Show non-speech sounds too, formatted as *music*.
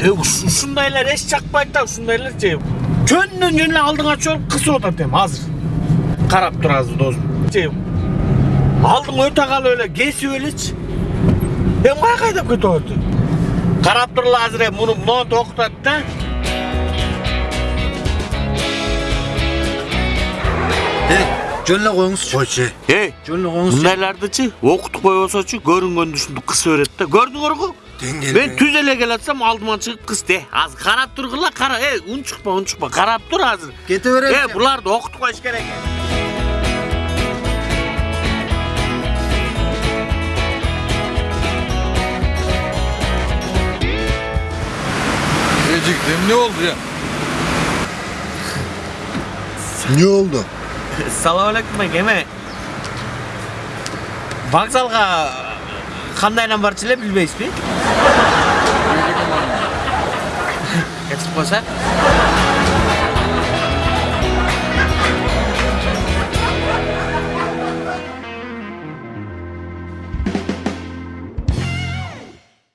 Ушундайлар эч чакпайт да ушундайлар же жөндөн жөн эле алдыңа чогулуп кысып атат эми азыр карап турасыз досум же алдың өтө калып эле кесип элечи эми каяка айдап кетип атат карап тургула азыр эми муну монтип окутат да Ey, жөнлө коюңузчу. Койчу. эй Жөнлө коюңузчу. мындайлардычы окутуп койбосочу көрүнгөндү ушинтип кысып берет да көрдүңөр го Dengel Ben tüzele gel atsam aldıma çıkıp kız de. Az karap dur kılla kara. E un çıkma un çıkma. Karap dur hazır. Gete Getivereyim. E şey. bunlar da okutma iş gerek. Geciktim ne oldu ya? *laughs* Ne oldu? Selamünaleyküm ege. Vağzalga qanday bilen bilmeysizmi? Exposure